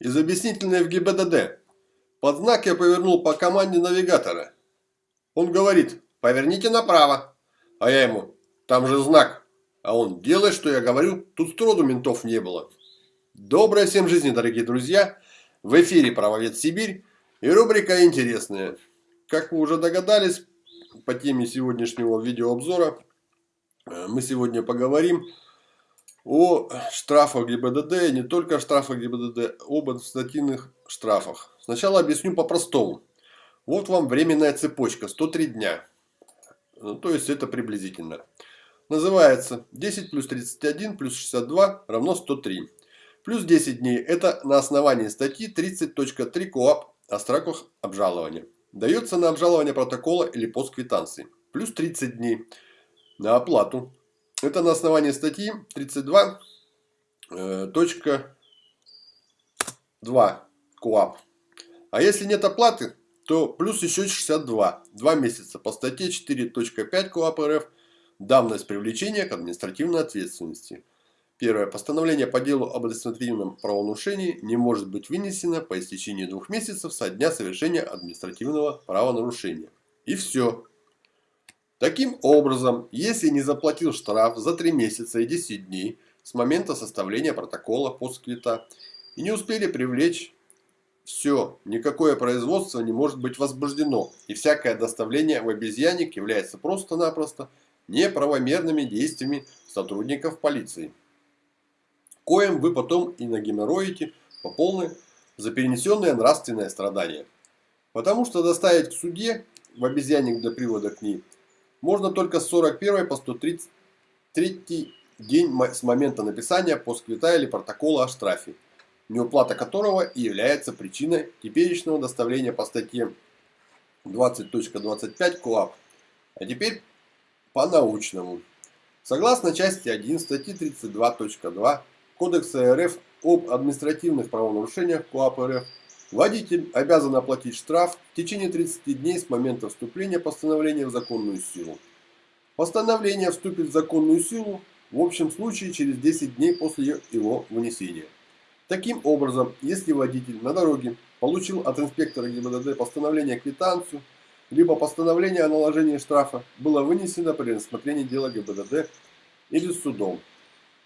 Из объяснительной в ГИБДД. Под знак я повернул по команде навигатора. Он говорит, поверните направо. А я ему, там же знак. А он, делай, что я говорю, тут строду ментов не было. Доброй всем жизни, дорогие друзья. В эфире «Правовед Сибирь» и рубрика «Интересная». Как вы уже догадались, по теме сегодняшнего видеообзора э, мы сегодня поговорим о штрафах ГИБДД, не только о штрафах ГИБДД, об административных штрафах. Сначала объясню по-простому. Вот вам временная цепочка, 103 дня. Ну, то есть это приблизительно. Называется 10 плюс 31 плюс 62 равно 103. Плюс 10 дней это на основании статьи 30.3 КОАП о сроках обжалования. Дается на обжалование протокола или постквитанции. Плюс 30 дней на оплату это на основании статьи 32.2 э, КУАП. А если нет оплаты, то плюс еще 62. Два месяца по статье 4.5 КУАП РФ давность привлечения к административной ответственности. Первое. Постановление по делу об административном правонарушении не может быть вынесено по истечении двух месяцев со дня совершения административного правонарушения. И все. Таким образом, если не заплатил штраф за 3 месяца и 10 дней с момента составления протокола постквита и не успели привлечь, все, никакое производство не может быть возбуждено, и всякое доставление в обезьянник является просто-напросто неправомерными действиями сотрудников полиции. Коем вы потом и нагеморроите по полной за перенесенное нравственное страдание. Потому что доставить к суде в обезьянник до привода к ней – можно только с 41 по 133 день с момента написания постквита или протокола о штрафе, неуплата которого и является причиной теперешнего доставления по статье 20.25 КОАП. А теперь по-научному. Согласно части 1 статьи 32.2 Кодекса РФ об административных правонарушениях КОАП РФ Водитель обязан оплатить штраф в течение 30 дней с момента вступления постановления в законную силу. Постановление вступит в законную силу в общем случае через 10 дней после его вынесения. Таким образом, если водитель на дороге получил от инспектора ГИБДД постановление квитанцию, либо постановление о наложении штрафа было вынесено при рассмотрении дела ГИБДД или судом,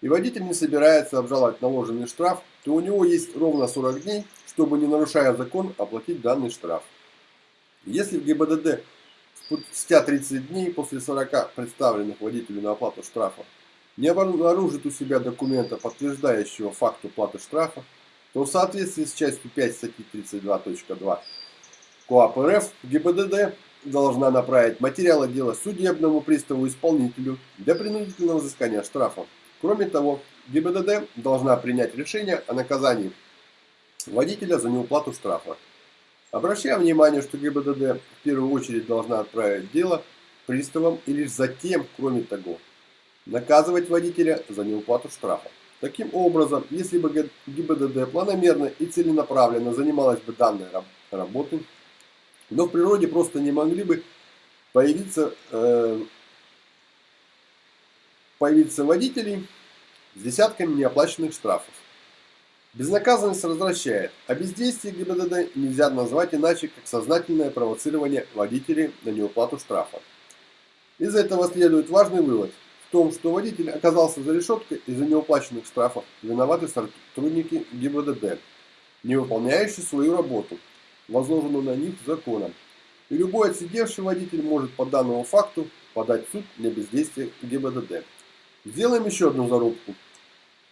и водитель не собирается обжаловать наложенный штраф, то у него есть ровно 40 дней, чтобы, не нарушая закон, оплатить данный штраф. Если в ГИБДД спустя 30 дней после 40 представленных водителю на оплату штрафа не обнаружит у себя документа, подтверждающего факт уплаты штрафа, то в соответствии с частью 5 статьи 32.2 КОАП РФ ГИБДД должна направить материалы дела судебному приставу-исполнителю для принудительного взыскания штрафа Кроме того, ГИБДД должна принять решение о наказании водителя за неуплату штрафа. Обращаем внимание, что ГИБДД в первую очередь должна отправить дело приставам и лишь затем, кроме того, наказывать водителя за неуплату штрафа. Таким образом, если бы ГИБДД планомерно и целенаправленно занималась бы данной работой, но в природе просто не могли бы появиться э, появиться водителей с десятками неоплаченных штрафов. Безнаказанность возвращает, а бездействие ГИБДД нельзя назвать иначе, как сознательное провоцирование водителей на неуплату штрафа. Из этого следует важный вывод в том, что водитель оказался за решеткой из-за неуплаченных штрафов виноваты сотрудники ГИБДД, не выполняющие свою работу, возложенную на них законом. И любой отсидевший водитель может по данному факту подать в суд на бездействие ГИБДД. Сделаем еще одну зарубку.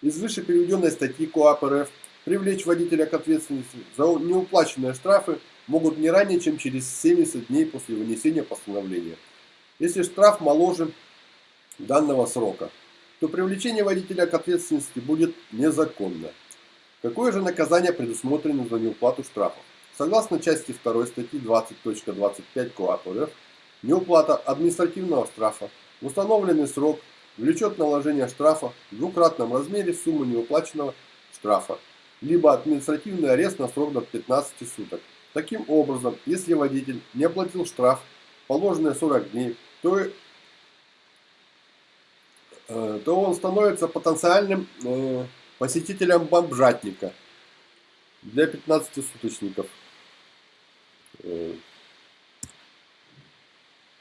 Из выше приведенной статьи КОАП РФ привлечь водителя к ответственности за неуплаченные штрафы могут не ранее, чем через 70 дней после вынесения постановления. Если штраф моложе данного срока, то привлечение водителя к ответственности будет незаконно. Какое же наказание предусмотрено за неуплату штрафов? Согласно части 2 статьи 20.25 КОАП РФ, неуплата административного штрафа в установленный срок – влечет наложение штрафа в двукратном размере суммы неуплаченного штрафа, либо административный арест на срок до 15 суток. Таким образом, если водитель не оплатил штраф, положенные 40 дней, то, э, то он становится потенциальным э, посетителем бомжатника. для 15 суточников. Э,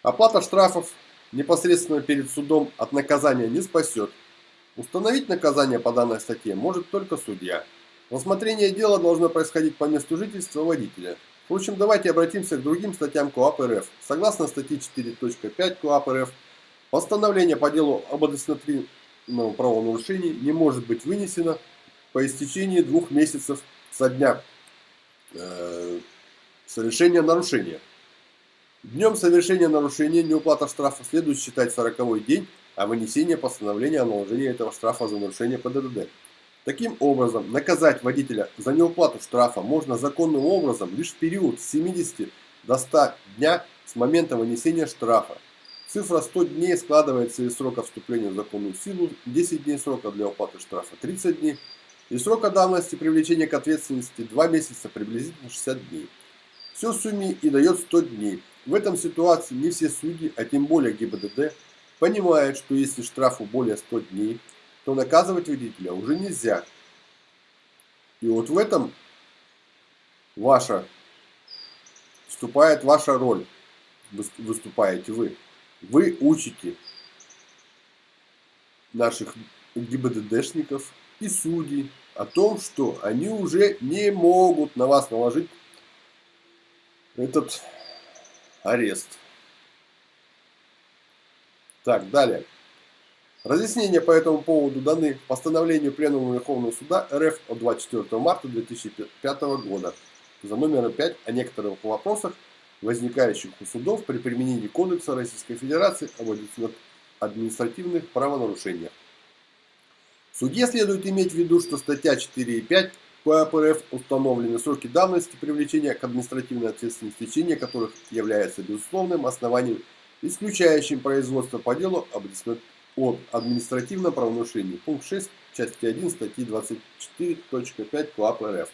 оплата штрафов непосредственно перед судом от наказания не спасет. Установить наказание по данной статье может только судья. Рассмотрение дела должно происходить по месту жительства водителя. Впрочем, давайте обратимся к другим статьям КОАП РФ. Согласно статье 4.5 КОАП РФ, постановление по делу об административном правонарушении не может быть вынесено по истечении двух месяцев со дня э, совершения нарушения. Днем совершения нарушения неуплата штрафа следует считать 40 день, а вынесение постановления о наложении этого штрафа за нарушение ПДД. Таким образом, наказать водителя за неуплату штрафа можно законным образом лишь в период с 70 до 100 дня с момента вынесения штрафа. Цифра 100 дней складывается из срока вступления в законную силу, 10 дней срока для уплаты штрафа 30 дней, и срока давности привлечения к ответственности 2 месяца приблизительно 60 дней. Все в сумме и дает 100 дней. В этом ситуации не все судьи, а тем более ГИБДД, понимают, что если штрафу более 100 дней, то наказывать водителя уже нельзя. И вот в этом ваша вступает ваша роль, выступаете вы. Вы учите наших ГИБДДшников и судей о том, что они уже не могут на вас наложить этот арест. Так, далее. Разъяснения по этому поводу даны постановлению Пленума Верховного Суда РФ от 24 марта 2005 года за номером 5 о некоторых вопросах, возникающих у судов при применении Кодекса Российской Федерации об административных правонарушениях. Судье следует иметь в виду, что статья 4 и 5 КОАП РФ установлены сроки давности привлечения к административной ответственности, течение которых является безусловным основанием, исключающим производство по делу об административном правонарушении. Пункт 6 части 1 статьи 24.5 КОАП РФ.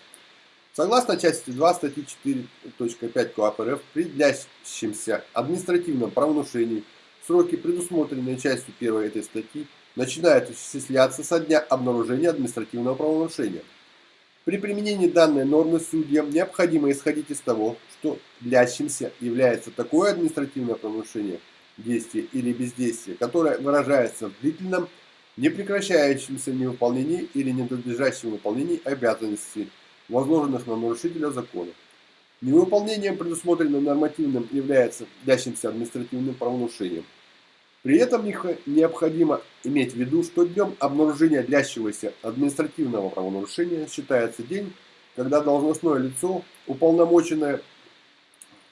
Согласно части 2 статьи 4.5 КОАП РФ, при длящемся административном правонарушении сроки, предусмотренные частью 1 этой статьи, начинают исчисляться со дня обнаружения административного правонарушения. При применении данной нормы судьям необходимо исходить из того, что длящимся является такое административное правонарушение – действие или бездействие, которое выражается в длительном, непрекращающемся невыполнении или ненадлежащем выполнении обязанностей, возложенных на нарушителя закона. Невыполнением, предусмотренным нормативным, является длящимся административным правонарушением. При этом необходимо иметь в виду, что днем обнаружения длящегося административного правонарушения считается день, когда должностное лицо, уполномоченное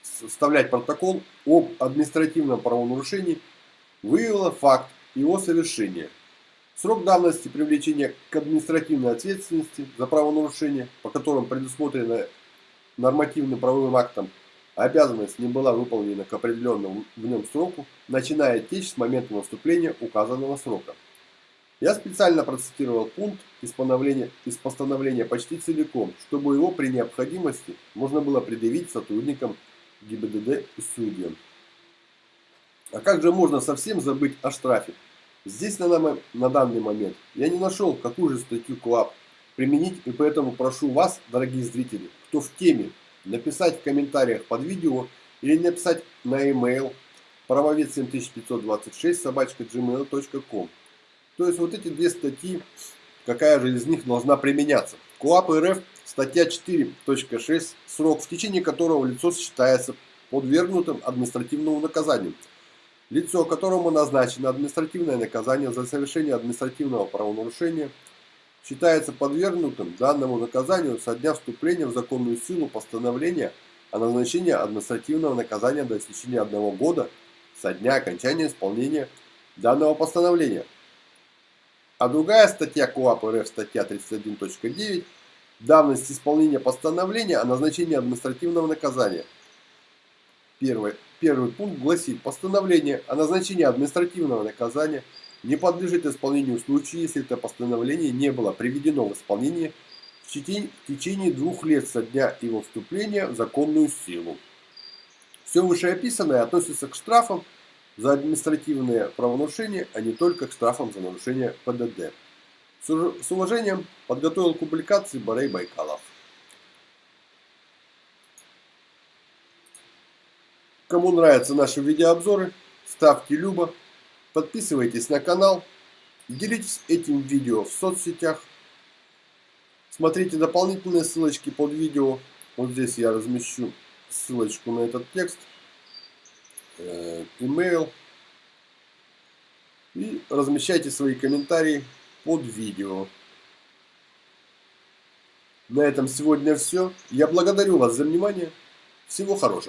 составлять протокол об административном правонарушении, выявила факт его совершения. Срок давности привлечения к административной ответственности за правонарушение, по которым предусмотрена нормативным правовым актом, обязанность не была выполнена к определенному в нем сроку, начинает течь с момента наступления указанного срока. Я специально процитировал пункт из постановления, из постановления почти целиком, чтобы его при необходимости можно было предъявить сотрудникам ГИБДД и судьям. А как же можно совсем забыть о штрафе? Здесь на, на данный момент я не нашел, какую же статью КОАП применить, и поэтому прошу вас, дорогие зрители, кто в теме, написать в комментариях под видео или написать на e-mail правовед 7526 собачка gmail.com. То есть вот эти две статьи, какая же из них должна применяться. КОАП РФ Статья 4.6, срок, в течение которого лицо считается подвергнутым административному наказанию. Лицо, которому назначено административное наказание за совершение административного правонарушения, считается подвергнутым данному наказанию со дня вступления в законную силу постановления о назначении административного наказания до истечения одного года со дня окончания исполнения данного постановления. А другая статья КОАП РФ, статья 31.9, Давность исполнения постановления о назначении административного наказания. Первый, первый пункт гласит, постановление о назначении административного наказания не подлежит исполнению в случае, если это постановление не было приведено в исполнение в течение двух лет со дня его вступления в законную силу. Все вышеописанное относится к штрафам за административные правонарушения, а не только к штрафам за нарушение ПДД. С уважением подготовил к публикации Борей Байкалов. Кому нравятся наши видеообзоры, ставьте любо, подписывайтесь на канал, делитесь этим видео в соцсетях. Смотрите дополнительные ссылочки под видео. Вот здесь я размещу ссылочку на этот текст, э, email. И размещайте свои комментарии под видео. На этом сегодня все. Я благодарю вас за внимание. Всего хорошего.